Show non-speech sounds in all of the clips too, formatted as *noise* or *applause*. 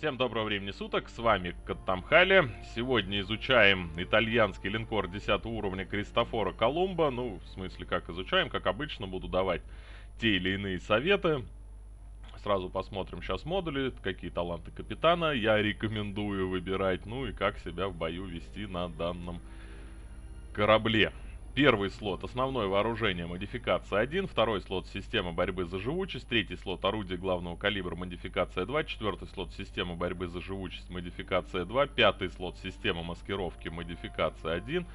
Всем доброго времени суток, с вами Каттамхали. Сегодня изучаем итальянский линкор 10 уровня Кристофора Колумба. Ну, в смысле, как изучаем, как обычно, буду давать те или иные советы. Сразу посмотрим сейчас модули, какие таланты капитана я рекомендую выбирать, ну и как себя в бою вести на данном корабле. Первый слот основное вооружение модификация 1, второй слот система борьбы за живучесть, третий слот орудие главного калибра модификация 2, четвертый слот система борьбы за живучесть модификация 2, пятый слот система маскировки модификация 1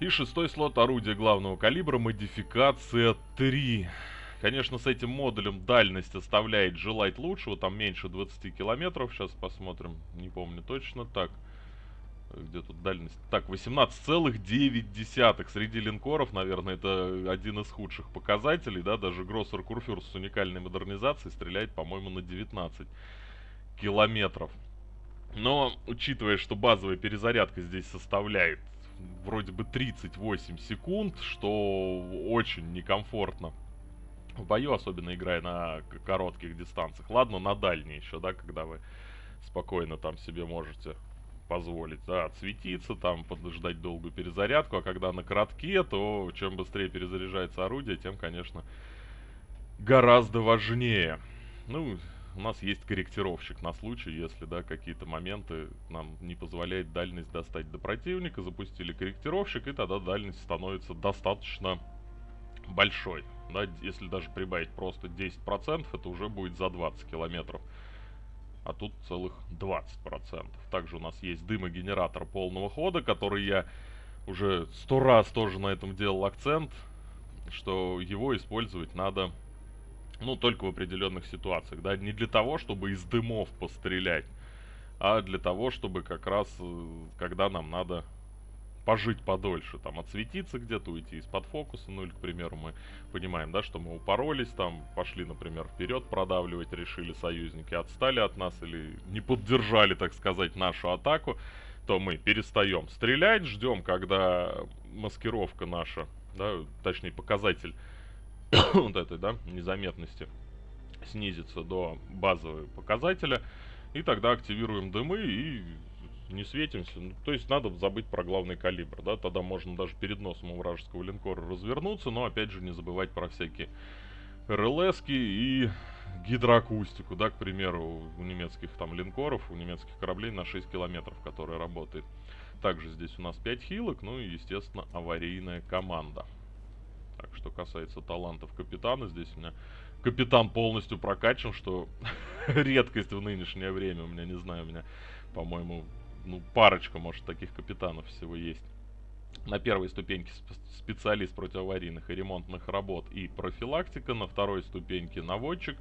и шестой слот орудие главного калибра модификация 3. Конечно, с этим модулем дальность оставляет желать лучшего, там меньше 20 километров, сейчас посмотрим, не помню точно, так где тут дальность? Так, 18,9 среди линкоров, наверное, это один из худших показателей, да, даже Гроссер Курфюр с уникальной модернизацией стреляет, по-моему, на 19 километров. Но, учитывая, что базовая перезарядка здесь составляет вроде бы 38 секунд, что очень некомфортно в бою, особенно играя на коротких дистанциях. Ладно, на дальней еще, да, когда вы спокойно там себе можете позволить, да, отсветиться, там, подождать долгую перезарядку, а когда на коротке, то чем быстрее перезаряжается орудие, тем, конечно, гораздо важнее. Ну, у нас есть корректировщик на случай, если, да, какие-то моменты нам не позволяет дальность достать до противника, запустили корректировщик, и тогда дальность становится достаточно большой. Да, если даже прибавить просто 10%, это уже будет за 20 километров а тут целых 20%. Также у нас есть дымогенератор полного хода, который я уже сто раз тоже на этом делал акцент, что его использовать надо, ну, только в определенных ситуациях, да, не для того, чтобы из дымов пострелять, а для того, чтобы как раз, э, когда нам надо пожить подольше, там, отсветиться где-то, уйти из-под фокуса, ну или, к примеру, мы понимаем, да, что мы упоролись, там, пошли, например, вперед продавливать, решили союзники, отстали от нас или не поддержали, так сказать, нашу атаку, то мы перестаем стрелять, ждем, когда маскировка наша, да, точнее, показатель *coughs* вот этой, да, незаметности снизится до базового показателя, и тогда активируем дымы и не светимся. Ну, то есть надо забыть про главный калибр, да, тогда можно даже перед носом у вражеского линкора развернуться, но опять же не забывать про всякие рлс и гидроакустику, да, к примеру, у немецких там линкоров, у немецких кораблей на 6 километров, которая работает. Также здесь у нас 5 хилок, ну и, естественно, аварийная команда. Так, что касается талантов капитана, здесь у меня капитан полностью прокачан, что *laughs* редкость в нынешнее время. У меня, не знаю, у меня, по-моему, ну, парочка, может, таких капитанов всего есть. На первой ступеньке специалист противоаварийных и ремонтных работ и профилактика. На второй ступеньке наводчик.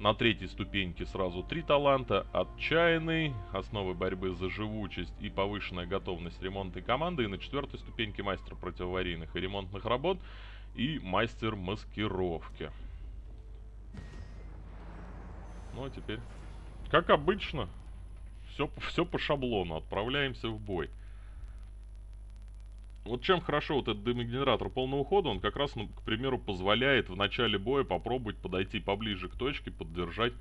На третьей ступеньке сразу три таланта. Отчаянный, основы борьбы за живучесть и повышенная готовность ремонтной команды. И на четвертой ступеньке мастер противоаварийных и ремонтных работ и мастер маскировки. Ну а теперь, как обычно, все, все по шаблону. Отправляемся в бой. Вот чем хорошо вот этот дымогенератор полного хода, он как раз, ну, к примеру, позволяет в начале боя попробовать подойти поближе к точке, поддержать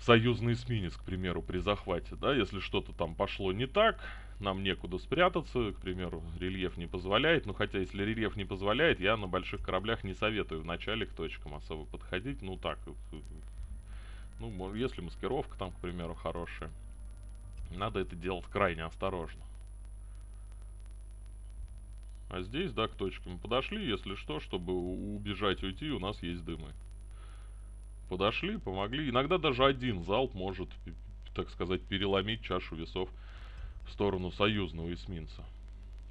союзный эсминец, к примеру, при захвате, да, если что-то там пошло не так, нам некуда спрятаться, к примеру, рельеф не позволяет, ну, хотя, если рельеф не позволяет, я на больших кораблях не советую в начале к точкам особо подходить, ну, так, ну, если маскировка там, к примеру, хорошая. Надо это делать крайне осторожно. А здесь, да, к точке мы подошли, если что, чтобы убежать, уйти, у нас есть дымы. Подошли, помогли. Иногда даже один залп может, так сказать, переломить чашу весов в сторону союзного эсминца.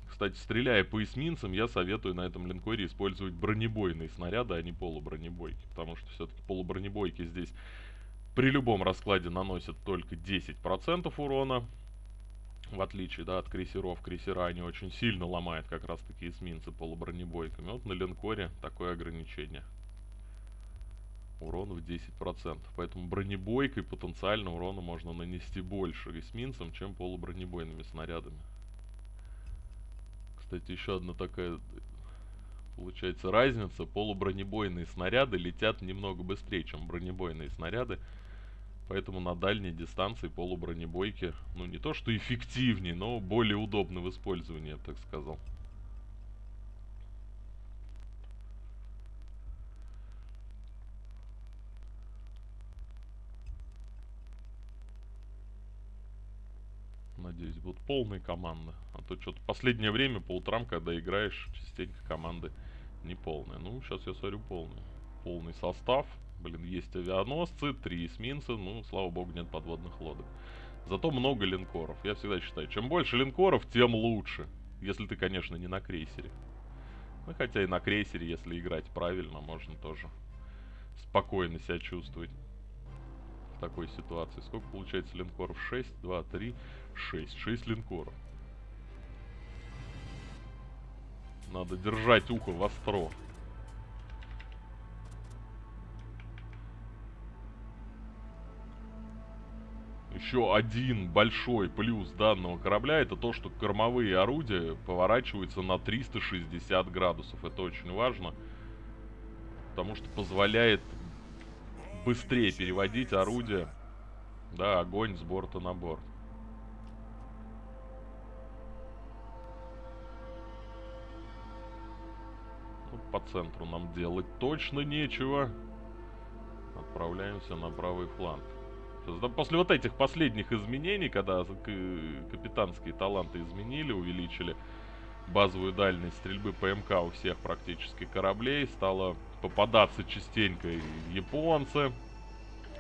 Кстати, стреляя по эсминцам, я советую на этом линкоре использовать бронебойные снаряды, а не полубронебойки. Потому что все-таки полубронебойки здесь при любом раскладе наносят только 10% урона. В отличие да, от крейсеров, крейсера они очень сильно ломают как раз таки эсминцы полубронебойками. Вот на линкоре такое ограничение. Урон в 10%. Поэтому бронебойкой потенциально урона можно нанести больше эсминцам, чем полубронебойными снарядами. Кстати, еще одна такая получается разница. Полубронебойные снаряды летят немного быстрее, чем бронебойные снаряды. Поэтому на дальней дистанции полубронебойки, ну не то что эффективнее, но более удобны в использовании, я так сказал. Надеюсь, будут полные команды. А то что-то последнее время по утрам, когда играешь, частенько команды не полные. Ну, сейчас я смотрю полные. Полный состав. Блин, есть авианосцы, три эсминца, ну, слава богу, нет подводных лодок. Зато много линкоров. Я всегда считаю, чем больше линкоров, тем лучше. Если ты, конечно, не на крейсере. Ну, хотя и на крейсере, если играть правильно, можно тоже спокойно себя чувствовать в такой ситуации. Сколько получается линкоров? 6, 2, 3, 6. 6 линкоров. Надо держать ухо востро. Еще один большой плюс данного корабля это то, что кормовые орудия поворачиваются на 360 градусов. Это очень важно, потому что позволяет быстрее переводить орудие, да, огонь с борта на борт. Ну, по центру нам делать точно нечего. Отправляемся на правый фланг. После вот этих последних изменений, когда капитанские таланты изменили, увеличили базовую дальность стрельбы ПМК у всех практически кораблей, стало попадаться частенько японцы,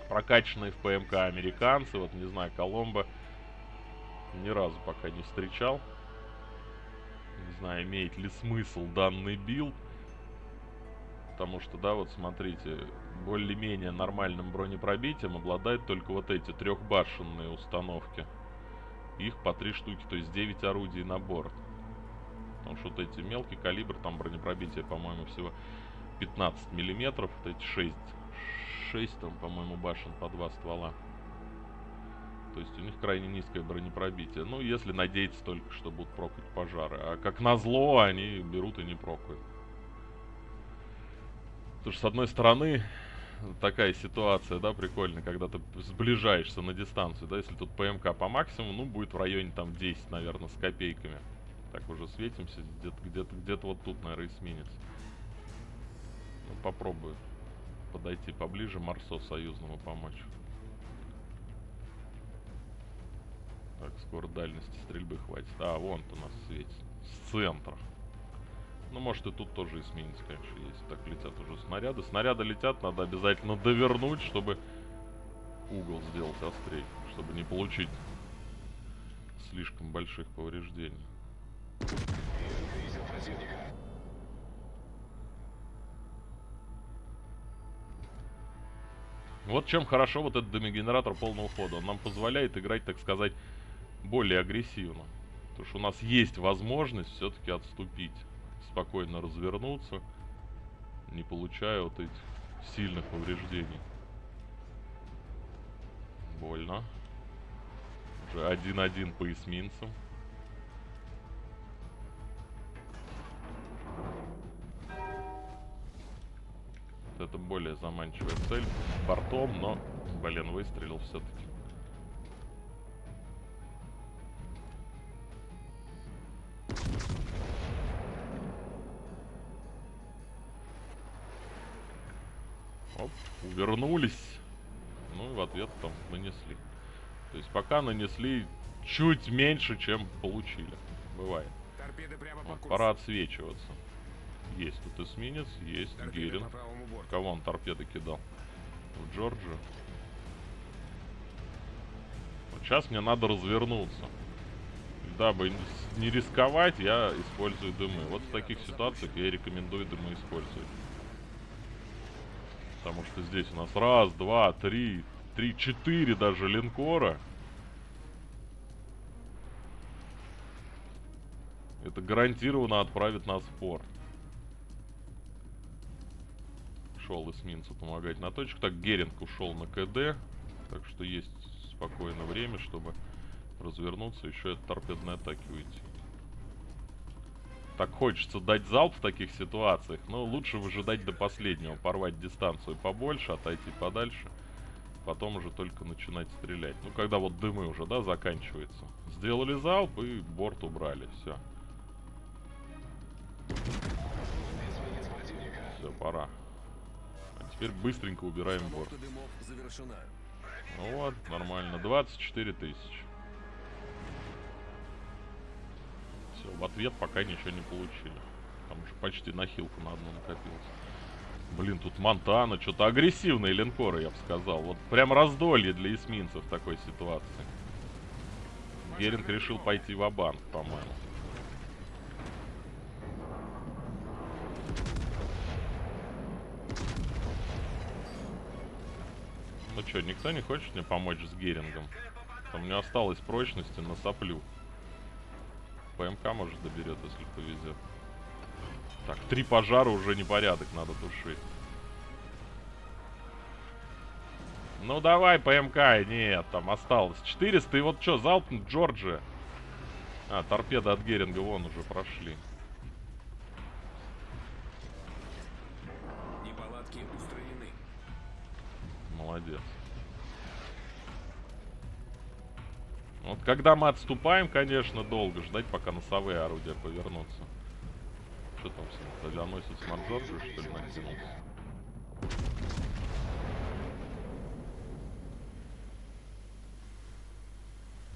прокачанные в ПМК американцы, вот не знаю, Коломбо ни разу пока не встречал. Не знаю, имеет ли смысл данный билд. Потому что, да, вот смотрите, более-менее нормальным бронепробитием обладают только вот эти трехбашенные установки. Их по три штуки, то есть 9 орудий на борт. Потому что вот эти мелкий калибр, там бронепробитие, по-моему, всего 15 миллиметров. Вот эти 6, 6 там, по-моему, башен по два ствола. То есть у них крайне низкое бронепробитие. Ну, если надеяться только, что будут прокать пожары. А как назло, они берут и не прокают. Потому что, с одной стороны, такая ситуация, да, прикольная, когда ты сближаешься на дистанцию, да, если тут ПМК по максимуму, ну, будет в районе там 10, наверное, с копейками. Так уже светимся, где-то где-то где-то вот тут, наверное, эсминец. Ну, попробую подойти поближе Марсо союзному помочь. Так, скоро дальности стрельбы хватит. А, вон у нас светит. С центра. Ну, может и тут тоже эсминец, конечно, есть. Так летят уже снаряды. Снаряды летят, надо обязательно довернуть, чтобы угол сделать острее. Чтобы не получить слишком больших повреждений. Вот чем хорошо вот этот демигенератор полного хода. Он нам позволяет играть, так сказать, более агрессивно. Потому что у нас есть возможность все-таки отступить спокойно развернуться, не получая вот этих сильных повреждений. Больно. Уже один-один по эсминцам. Вот это более заманчивая цель. Бортом, но, блин, выстрелил все-таки. Вернулись. Ну и в ответ там нанесли. То есть пока нанесли чуть меньше, чем получили. Бывает. Вот, пора отсвечиваться. Есть тут эсминец, есть Герин. Кого он торпеды кидал? В Джорджию. Вот сейчас мне надо развернуться. Дабы не рисковать, я использую дымы. Вот в таких ситуациях я рекомендую дымы использовать. Потому что здесь у нас раз, два, три, три, четыре даже линкора. Это гарантированно отправит нас в порт. Шел эсминцу помогать на точку. Так, Геринг ушел на КД. Так что есть спокойное время, чтобы развернуться, еще от торпедной атаки уйти так хочется дать залп в таких ситуациях, но лучше выжидать до последнего, порвать дистанцию побольше, отойти подальше. потом уже только начинать стрелять. Ну, когда вот дымы уже, да, заканчиваются. Сделали залп и борт убрали, все. Все, пора. А теперь быстренько убираем борт. Ну вот, нормально. 24 тысячи. Все, в ответ пока ничего не получили. Там уже почти на хилку на одну накопилось. Блин, тут Монтана, что-то агрессивные линкоры, я бы сказал. Вот прям раздолье для эсминцев в такой ситуации. Геринг решил пойти в банк по-моему. Ну что, никто не хочет мне помочь с Герингом? Там у меня осталось прочности на соплю. ПМК может доберет, если повезет. Так, три пожара уже непорядок, надо тушить. Ну давай, ПМК. Нет, там осталось 400. И вот что, залп Джорджи. А, торпеды от Геринга вон уже прошли. Неполадки устранены. Молодец. Вот когда мы отступаем, конечно, долго ждать, пока носовые орудия повернутся. Что там с авианосец Марджорджи, что ли, накинулся?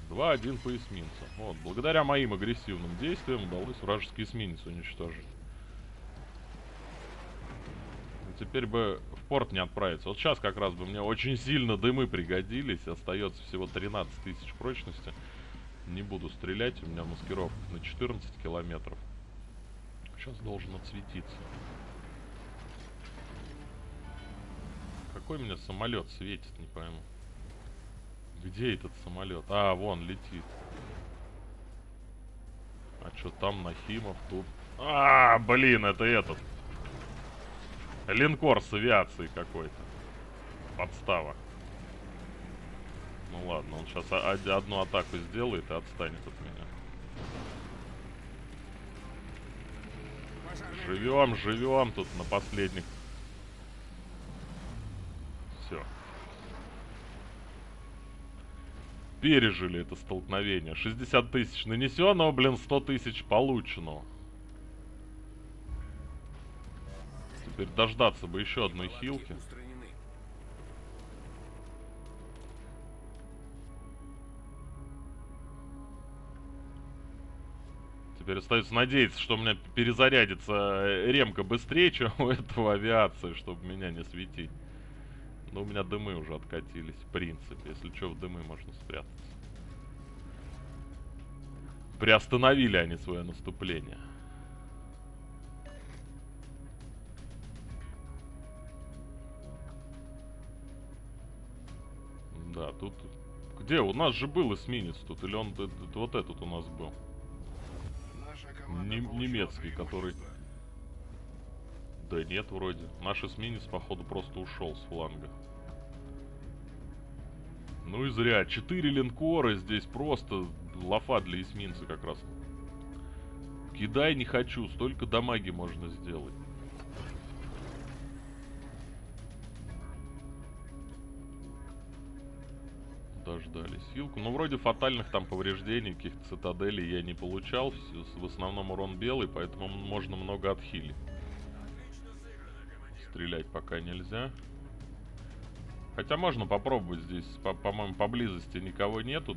2-1 по эсминцу. Вот, благодаря моим агрессивным действиям удалось вражеский эсминец уничтожить. Теперь бы порт не отправиться. Вот сейчас как раз бы мне очень сильно дымы пригодились. Остается всего 13 тысяч прочности. Не буду стрелять, у меня маскировка на 14 километров. Сейчас должен отсветиться. Какой у меня самолет светит, не пойму. Где этот самолет? А, вон, летит. А что там Нахимов тут? А, блин, это этот. Линкор с авиацией какой-то. Подстава. Ну ладно, он сейчас одну атаку сделает и отстанет от меня. Живем, живем тут на последних пережили это столкновение. 60 тысяч нанесенного, блин, 100 тысяч полученного. Теперь дождаться бы еще одной хилки. Теперь остается надеяться, что у меня перезарядится ремка быстрее, *laughs* чем у этого авиации, чтобы меня не светить. Но у меня дымы уже откатились, в принципе. Если что, в дымы можно спрятаться. Приостановили они свое наступление. Да, тут... Где? У нас же был эсминец тут. Или он... Вот этот у нас был. Не, немецкий, который... Да нет, вроде. Наш эсминец, походу, просто ушел с фланга. Ну и зря. Четыре линкора здесь просто лафа для эсминца как раз. Кидай не хочу, столько дамаги можно сделать. Дождались силку. Ну, вроде фатальных там повреждений, каких-то цитаделей я не получал. В основном урон белый, поэтому можно много отхилить. Стрелять пока нельзя. Хотя можно попробовать здесь, по-моему, по поблизости никого нету,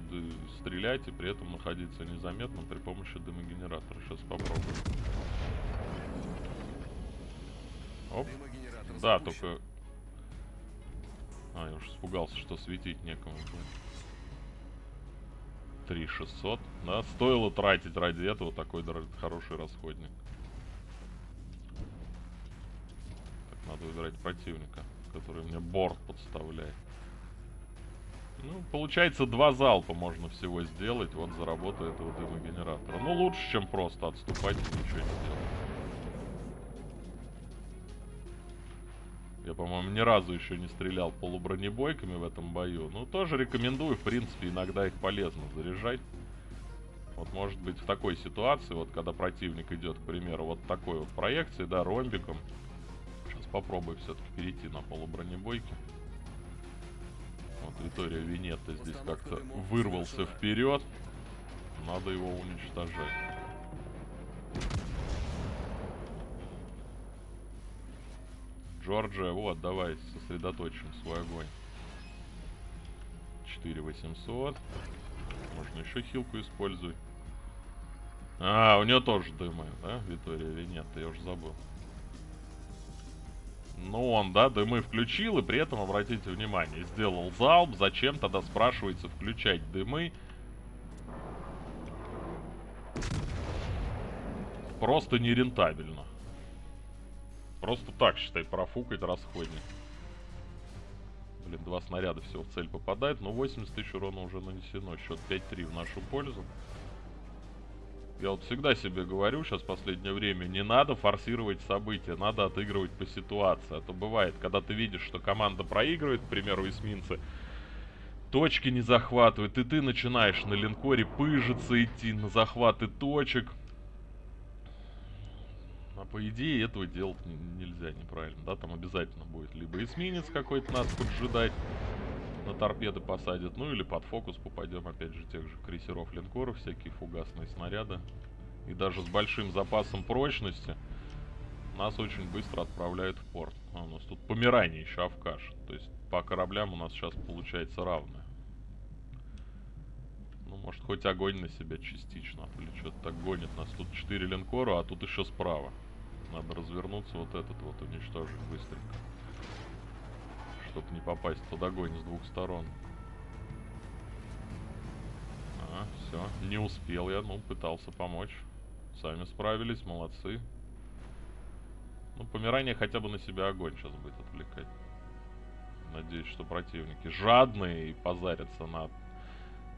стрелять и при этом находиться незаметно при помощи дымогенератора. Сейчас попробуем. Оп. Да, только... А, я уж испугался, что светить некому. 3600. Да, стоило тратить ради этого такой хороший расходник. Так, надо выбирать противника который мне борт подставляет. Ну, получается, два залпа можно всего сделать вот за работу этого дымогенератора. Ну, лучше, чем просто отступать и ничего не делать. Я, по-моему, ни разу еще не стрелял полубронебойками в этом бою. Ну, тоже рекомендую, в принципе, иногда их полезно заряжать. Вот, может быть, в такой ситуации, вот, когда противник идет, к примеру, вот такой вот проекции, да, ромбиком, попробую все-таки перейти на полубронебойки. Витория Венетта здесь как-то вырвался вперед. Надо его уничтожать. Джорджия, вот, давай сосредоточим свой огонь. 4800. Можно еще хилку использовать. А, у нее тоже дымы, да, Витория или нет, я уже забыл. Ну, он, да, дымы включил, и при этом, обратите внимание, сделал залп. Зачем тогда, спрашивается, включать дымы? Просто нерентабельно. Просто так, считай, профукать расходник. Блин, два снаряда всего в цель попадает, но 80 тысяч урона уже нанесено. Счет 5-3 в нашу пользу. Я вот всегда себе говорю, сейчас в последнее время, не надо форсировать события, надо отыгрывать по ситуации. А то бывает, когда ты видишь, что команда проигрывает, к примеру, эсминцы, точки не захватывают, и ты начинаешь на линкоре пыжиться идти на захваты точек. А по идее этого делать нельзя неправильно, да, там обязательно будет либо эсминец какой-то нас поджидать, на торпеды посадят, ну или под фокус попадем, опять же, тех же крейсеров, линкоров, всякие фугасные снаряды. И даже с большим запасом прочности нас очень быстро отправляют в порт. А у нас тут помирание еще авкаш, то есть по кораблям у нас сейчас получается равное. Ну, может, хоть огонь на себя частично, что-то так гонит нас. Тут 4 линкора, а тут еще справа. Надо развернуться, вот этот вот уничтожить быстренько чтобы не попасть под огонь с двух сторон. А, все, не успел я, ну, пытался помочь. Сами справились, молодцы. Ну, помирание хотя бы на себя огонь сейчас будет отвлекать. Надеюсь, что противники жадные и позарятся на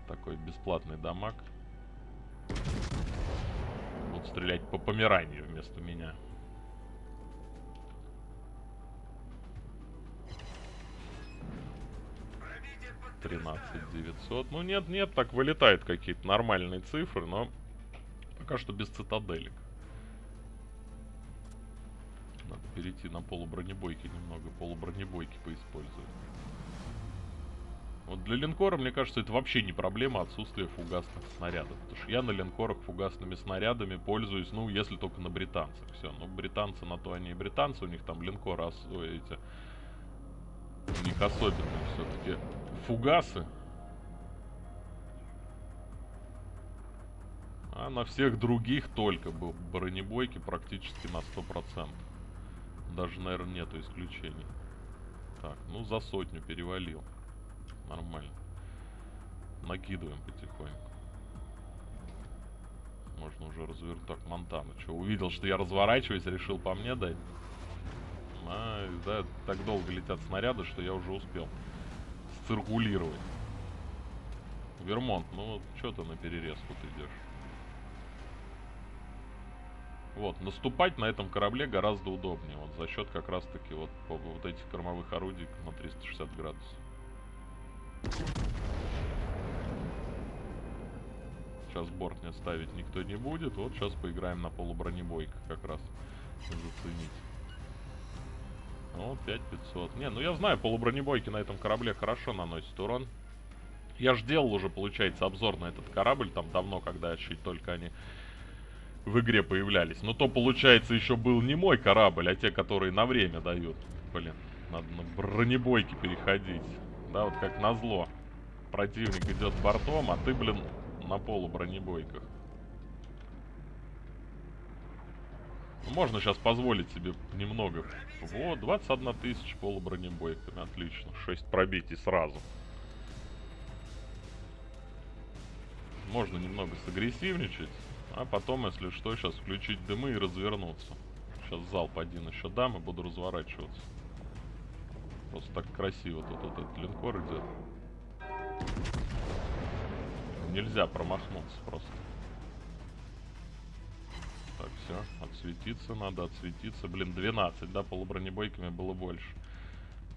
такой бесплатный дамаг. Будут стрелять по помиранию вместо меня. 13 900. Ну нет, нет, так вылетают какие-то нормальные цифры, но пока что без цитаделек. Надо перейти на полубронебойки немного, полубронебойки поиспользовать. Вот для линкора, мне кажется, это вообще не проблема отсутствия фугасных снарядов. Потому что я на линкорах фугасными снарядами пользуюсь, ну, если только на британцах. Все, ну, британцы на то они и британцы, у них там линкоры, эти, у них особенные все-таки фугасы. А на всех других только был бронебойки практически на 100%. Даже, наверное, нету исключений. Так, ну за сотню перевалил. Нормально. Накидываем потихоньку. Можно уже развернуть. Так, Монтана. Что, увидел, что я разворачиваюсь, решил по мне дать? А, да, так долго летят снаряды, что я уже успел циркулировать. Вермонт, ну вот что ты на перерезку ты идешь? Вот, наступать на этом корабле гораздо удобнее. Вот за счет как раз таки вот, вот этих кормовых орудий на 360 градусов. Сейчас борт не ставить никто не будет. Вот сейчас поиграем на полубронебойках как раз. Заценить. Ну, 5500. Не, ну я знаю, полубронебойки на этом корабле хорошо наносят урон. Я же делал уже, получается, обзор на этот корабль, там давно, когда чуть только они в игре появлялись. Но то, получается, еще был не мой корабль, а те, которые на время дают. Блин, надо на бронебойки переходить. Да, вот как назло. Противник идет бортом, а ты, блин, на полубронебойках. Можно сейчас позволить себе немного. Вот, 21 тысяча полубронебойками. Отлично. 6 пробитий сразу. Можно немного сагрессивничать. А потом, если что, сейчас включить дымы и развернуться. Сейчас залп один еще дам и буду разворачиваться. Просто так красиво тут вот этот линкор идет. Нельзя промахнуться просто. Все. Отсветиться надо, отсветиться. Блин, 12, да, полубронебойками было больше.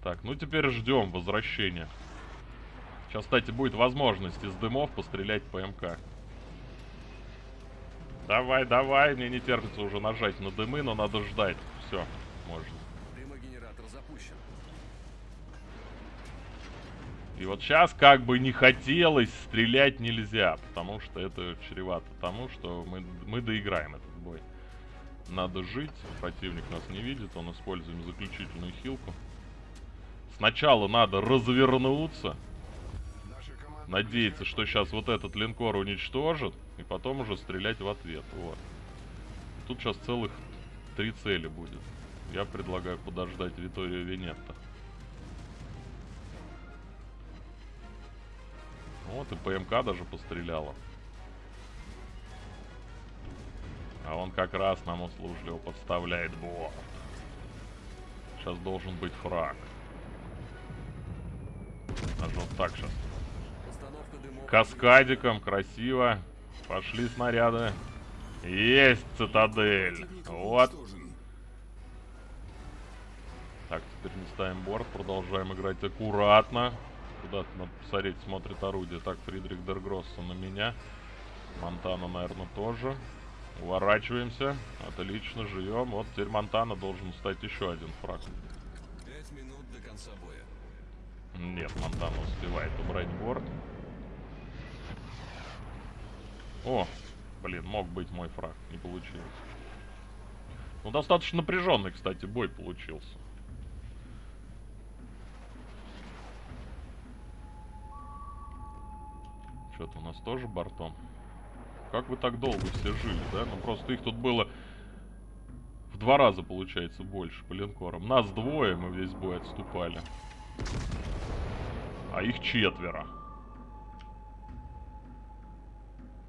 Так, ну теперь ждем возвращения. Сейчас, кстати, будет возможность из дымов пострелять по МК. Давай, давай, мне не терпится уже нажать на дымы, но надо ждать. Все, можно. Дымогенератор запущен. И вот сейчас как бы не хотелось, стрелять нельзя, потому что это чревато тому, что мы, мы доиграем этот бой. Надо жить, противник нас не видит, он использует заключительную хилку. Сначала надо развернуться, надеяться, что сейчас вот этот линкор уничтожит, и потом уже стрелять в ответ. Вот. Тут сейчас целых три цели будет. Я предлагаю подождать Виторию Венетта. Вот и ПМК даже постреляла. А он как раз нам услужливо подставляет борт. Сейчас должен быть фраг. Даже вот так сейчас. Каскадиком, красиво. Пошли снаряды. Есть цитадель. Вот. Так, теперь не ставим борт. Продолжаем играть аккуратно. Куда-то надо посмотреть, смотрит орудие. Так, Фридрих Дергросса на меня. Монтана, наверное, тоже. Уворачиваемся. Отлично, живем. Вот теперь Монтана должен стать еще один фраг. Пять минут до конца боя. Нет, Монтана успевает убрать борт. О, блин, мог быть мой фраг. Не получилось. Ну, достаточно напряженный, кстати, бой получился. Что-то у нас тоже бортом. Как вы так долго все жили, да? Ну просто их тут было в два раза, получается, больше по линкорам. Нас двое, мы весь бой отступали. А их четверо.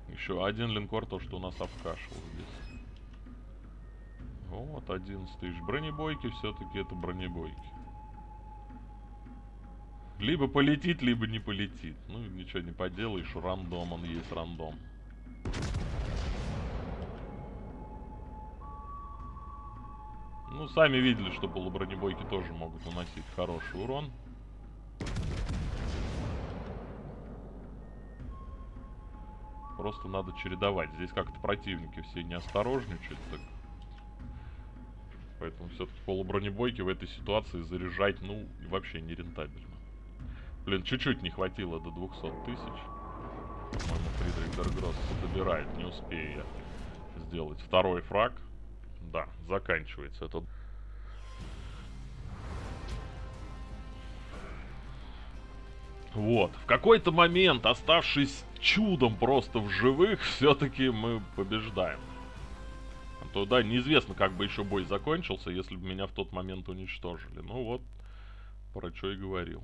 Еще один линкор, то, что у нас обкашивал здесь. Вот, 11 тысяч. Бронебойки все-таки это бронебойки. Либо полетит, либо не полетит. Ну, ничего не поделаешь, рандом, он есть рандом. Ну, сами видели, что полубронебойки тоже могут наносить хороший урон. Просто надо чередовать. Здесь как-то противники все не осторожничают. Так. Поэтому все-таки полубронебойки в этой ситуации заряжать, ну, вообще нерентабельно. Блин, чуть-чуть не хватило до 200 тысяч. По-моему, Фридрих Дергросс добирает, не успею я сделать второй фраг. Да, заканчивается этот... Вот. В какой-то момент, оставшись чудом просто в живых, *laughs* все-таки мы побеждаем. А то, да, неизвестно, как бы еще бой закончился, если бы меня в тот момент уничтожили. Ну вот, про что и говорил.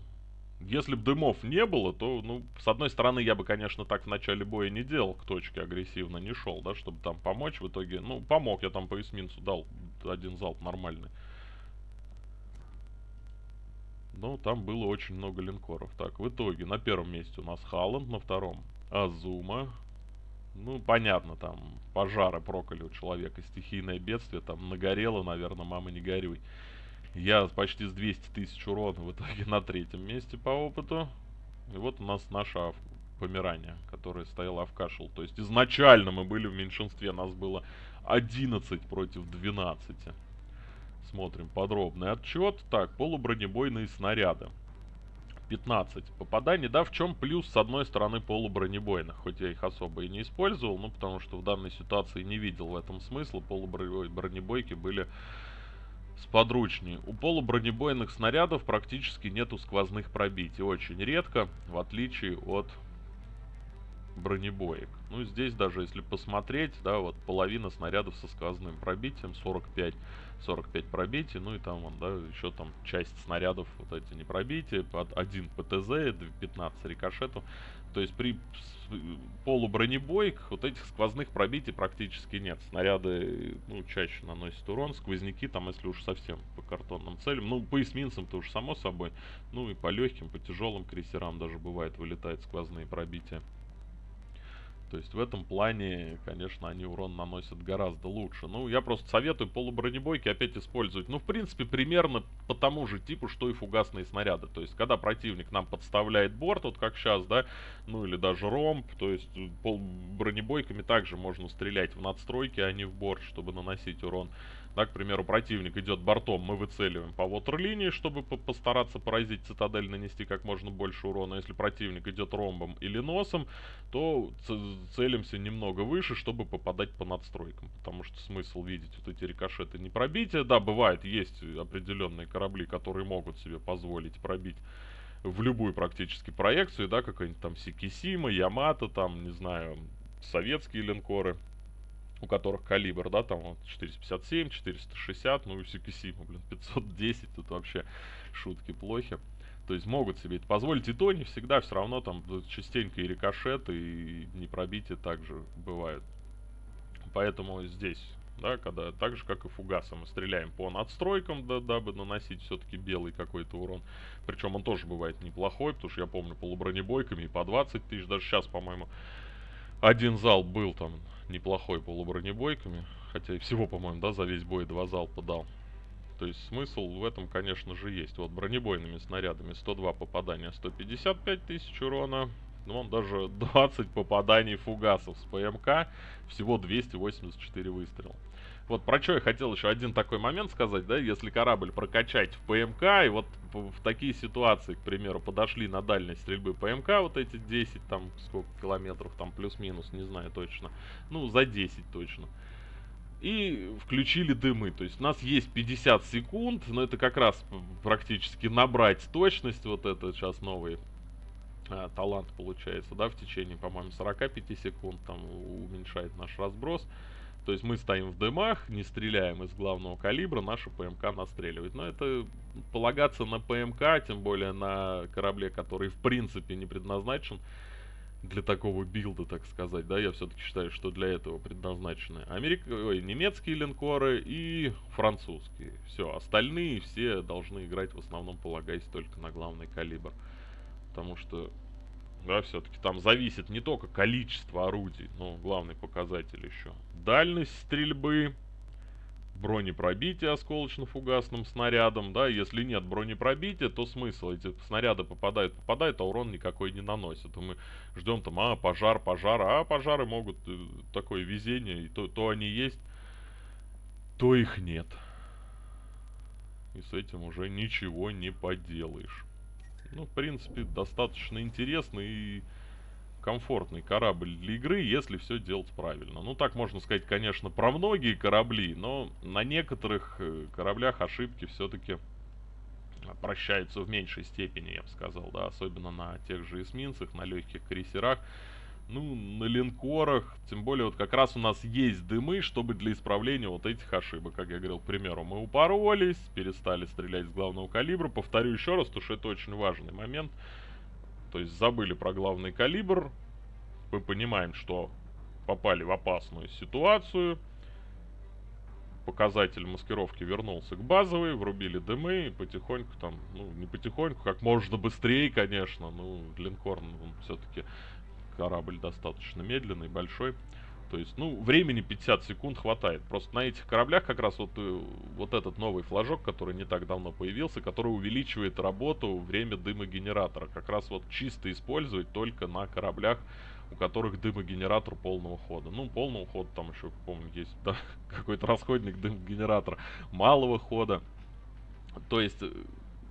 Если бы дымов не было, то, ну, с одной стороны, я бы, конечно, так в начале боя не делал, к точке агрессивно не шел, да, чтобы там помочь. В итоге, ну, помог, я там по эсминцу дал один залп нормальный. Но там было очень много линкоров. Так, в итоге, на первом месте у нас Халланд, на втором Азума. Ну, понятно, там пожары проколи у человека, стихийное бедствие, там нагорело, наверное, мама не горюй. Я почти с 200 тысяч урона в итоге *laughs* на третьем месте по опыту. И вот у нас наша помирание, которое стояло в кашел. То есть изначально мы были в меньшинстве, нас было 11 против 12. Смотрим подробный отчет. Так, полубронебойные снаряды. 15 попаданий. Да, в чем плюс, с одной стороны, полубронебойных. Хоть я их особо и не использовал, ну, потому что в данной ситуации не видел в этом смысла. Полубронебойки были сподручнее. У полубронебойных снарядов практически нету сквозных пробитий. Очень редко, в отличие от бронебоек. Ну, здесь даже если посмотреть, да, вот половина снарядов со сквозным пробитием, 45, 45 пробитий, ну и там, вон, да, еще там часть снарядов, вот эти не пробития, под один ПТЗ, 15 рикошетов. То есть при полубронебойк вот этих сквозных пробитий практически нет. Снаряды, ну, чаще наносят урон, сквозняки там, если уж совсем по картонным целям. Ну, по эсминцам-то уж само собой. Ну и по легким, по тяжелым крейсерам даже бывает вылетают сквозные пробития. То есть в этом плане, конечно, они урон наносят гораздо лучше. Ну, я просто советую полубронебойки опять использовать. Ну, в принципе, примерно по тому же типу, что и фугасные снаряды. То есть, когда противник нам подставляет борт, вот как сейчас, да, ну или даже ромб, то есть э, пол бронебойками также можно стрелять в надстройки, а не в борт, чтобы наносить урон. Да, к примеру, противник идет бортом, мы выцеливаем по ватерлинии, чтобы по постараться поразить цитадель, нанести как можно больше урона. Если противник идет ромбом или носом, то целимся немного выше, чтобы попадать по надстройкам. Потому что смысл видеть вот эти рикошеты не пробития. Да, бывает, есть определенные корабли, которые могут себе позволить пробить в любую практически проекцию, да, какая-нибудь там Сикисима, Ямато, там, не знаю, советские линкоры, у которых калибр, да, там вот 457, 460, ну и Сикисима, блин, *laughs* 510, тут вообще шутки плохи. То есть могут себе это позволить, и то не всегда, все равно там частенько и рикошеты, и непробитие также бывают. Поэтому здесь да, когда так же, как и фугасом, мы стреляем по надстройкам, да, дабы наносить все-таки белый какой-то урон. Причем он тоже бывает неплохой, потому что я помню полубронебойками и по 20 тысяч, даже сейчас, по-моему, один зал был там неплохой полубронебойками, хотя и всего, по-моему, да, за весь бой два залпа дал. То есть смысл в этом, конечно же, есть. Вот бронебойными снарядами 102 попадания, 155 тысяч урона, ну, он даже 20 попаданий фугасов с ПМК, всего 284 выстрела. Вот про что я хотел еще один такой момент сказать, да, если корабль прокачать в ПМК, и вот в такие ситуации, к примеру, подошли на дальность стрельбы ПМК, вот эти 10, там, сколько километров, там, плюс-минус, не знаю точно, ну, за 10 точно. И включили дымы, то есть у нас есть 50 секунд, но это как раз практически набрать точность, вот это сейчас новые э, талант получается, да, в течение, по-моему, 45 секунд там уменьшает наш разброс. То есть мы стоим в дымах, не стреляем из главного калибра, наша ПМК настреливает. Но это полагаться на ПМК, тем более на корабле, который в принципе не предназначен для такого билда, так сказать, да, я все-таки считаю, что для этого предназначены Америк... Ой, немецкие линкоры и французские. Все, остальные все должны играть в основном полагаясь только на главный калибр. Потому что, да, все-таки там зависит не только количество орудий, но главный показатель еще. Дальность стрельбы, бронепробитие осколочно-фугасным снарядом, да, если нет бронепробития, то смысл, эти снаряды попадают, попадают, а урон никакой не наносят. И мы ждем там, а, пожар, пожар, а пожары могут, э, такое везение, и то, то они есть, то их нет. И с этим уже ничего не поделаешь. Ну, в принципе, достаточно интересный и комфортный корабль для игры, если все делать правильно. Ну, так можно сказать, конечно, про многие корабли, но на некоторых э, кораблях ошибки все-таки прощаются в меньшей степени, я бы сказал, да, особенно на тех же эсминцах, на легких крейсерах. Ну, на линкорах, тем более вот как раз у нас есть дымы, чтобы для исправления вот этих ошибок, как я говорил, к примеру, мы упоролись, перестали стрелять с главного калибра. Повторю еще раз, потому что это очень важный момент. То есть забыли про главный калибр, мы понимаем, что попали в опасную ситуацию. Показатель маскировки вернулся к базовой, врубили дымы и потихоньку там, ну не потихоньку, как можно быстрее, конечно, ну линкор, ну, он все-таки корабль достаточно медленный, большой. То есть, ну, времени 50 секунд хватает. Просто на этих кораблях как раз вот, э, вот этот новый флажок, который не так давно появился, который увеличивает работу, время дымогенератора. Как раз вот чисто использовать только на кораблях, у которых дымогенератор полного хода. Ну, полного хода там еще, помню, есть да, *laughs* какой-то расходник дымогенератора малого хода. То есть, э,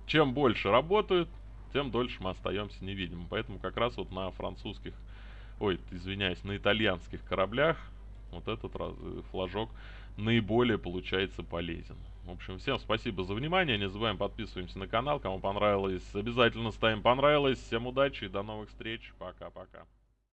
чем больше работают, тем дольше мы остаемся невидимым. Поэтому как раз вот на французских, ой, извиняюсь, на итальянских кораблях вот этот раз, э, флажок наиболее получается полезен. В общем, всем спасибо за внимание. Не забываем подписываемся на канал. Кому понравилось, обязательно ставим понравилось. Всем удачи и до новых встреч. Пока-пока.